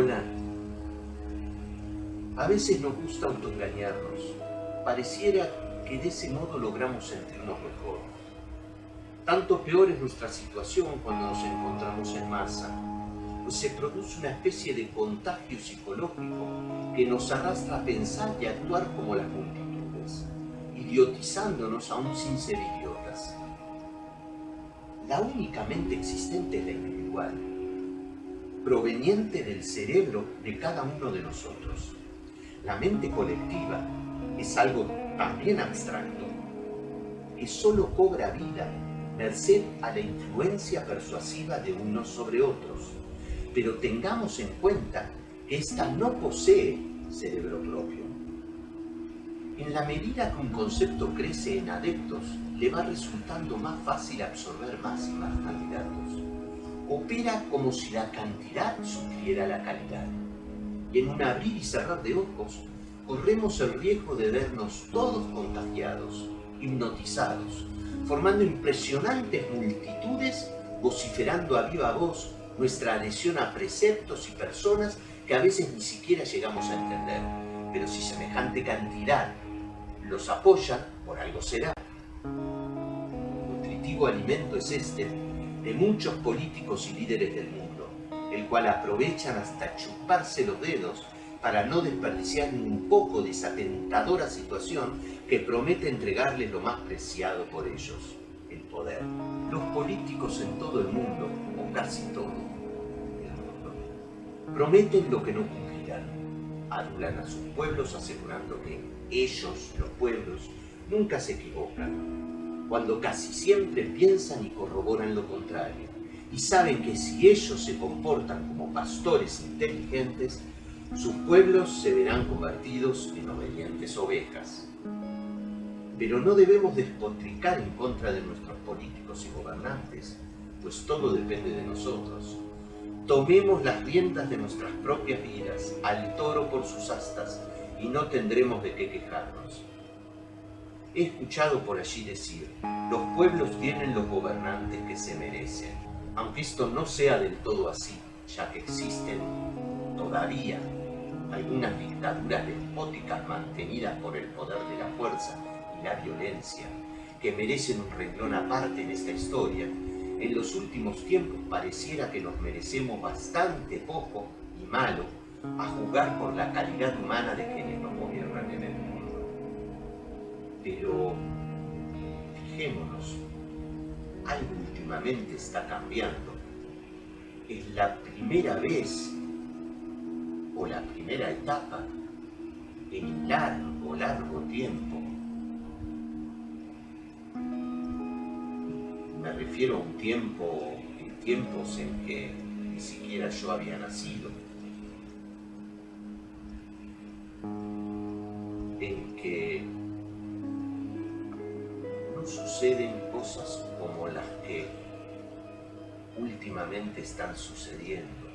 Hola. A veces nos gusta autoengañarnos. Pareciera que de ese modo logramos sentirnos mejor. Tanto peor es nuestra situación cuando nos encontramos en masa, pues se produce una especie de contagio psicológico que nos arrastra a pensar y actuar como las multitudes, idiotizándonos aún sin ser idiotas. La única mente existente es la individual, proveniente del cerebro de cada uno de nosotros. La mente colectiva es algo también abstracto, que solo cobra vida merced a la influencia persuasiva de unos sobre otros. Pero tengamos en cuenta que ésta no posee cerebro propio. En la medida que un concepto crece en adeptos, le va resultando más fácil absorber más y más candidatos. Opera como si la cantidad supliera la calidad. Y en un abrir y cerrar de ojos, corremos el riesgo de vernos todos contagiados, hipnotizados, formando impresionantes multitudes, vociferando a viva voz nuestra adhesión a preceptos y personas que a veces ni siquiera llegamos a entender. Pero si semejante cantidad los apoya, por algo será. Nutritivo alimento es este de muchos políticos y líderes del mundo, el cual aprovechan hasta chuparse los dedos para no desperdiciar ni un poco de esa tentadora situación que promete entregarles lo más preciado por ellos, el poder. Los políticos en todo el mundo, o casi todo prometen lo que no cumplirán. Adulan a sus pueblos asegurando que ellos, los pueblos, nunca se equivocan, cuando casi siempre piensan y corroboran lo contrario, y saben que si ellos se comportan como pastores inteligentes, sus pueblos se verán convertidos en obedientes ovejas. Pero no debemos despotricar en contra de nuestros políticos y gobernantes, pues todo depende de nosotros. Tomemos las riendas de nuestras propias vidas, al toro por sus astas, y no tendremos de qué quejarnos. He escuchado por allí decir, los pueblos tienen los gobernantes que se merecen, aunque esto no sea del todo así, ya que existen todavía algunas dictaduras despóticas mantenidas por el poder de la fuerza y la violencia, que merecen un renglón aparte en esta historia, en los últimos tiempos pareciera que nos merecemos bastante poco y malo a juzgar por la calidad humana de quienes nos gobiernan en el mundo. Pero fijémonos, algo últimamente está cambiando. Es la primera vez o la primera etapa en largo, largo tiempo. Me refiero a un tiempo, en tiempos en que ni siquiera yo había nacido. Suceden cosas como las que últimamente están sucediendo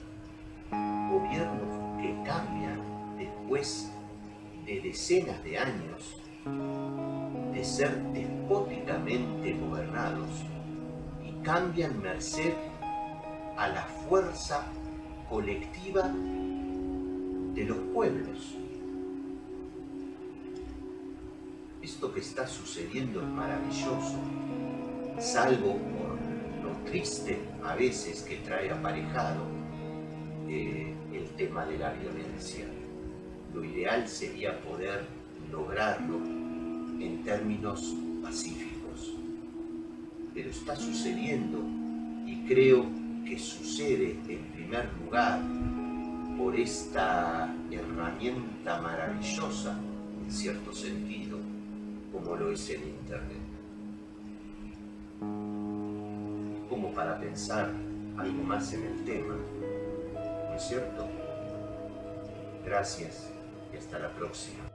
gobiernos que cambian después de decenas de años de ser despóticamente gobernados y cambian merced a la fuerza colectiva de los pueblos. Esto que está sucediendo es maravilloso, salvo por lo triste a veces que trae aparejado el tema de la violencia. Lo ideal sería poder lograrlo en términos pacíficos. Pero está sucediendo y creo que sucede en primer lugar por esta herramienta maravillosa, en cierto sentido, como lo es el Internet. Como para pensar algo más en el tema, ¿no es cierto? Gracias y hasta la próxima.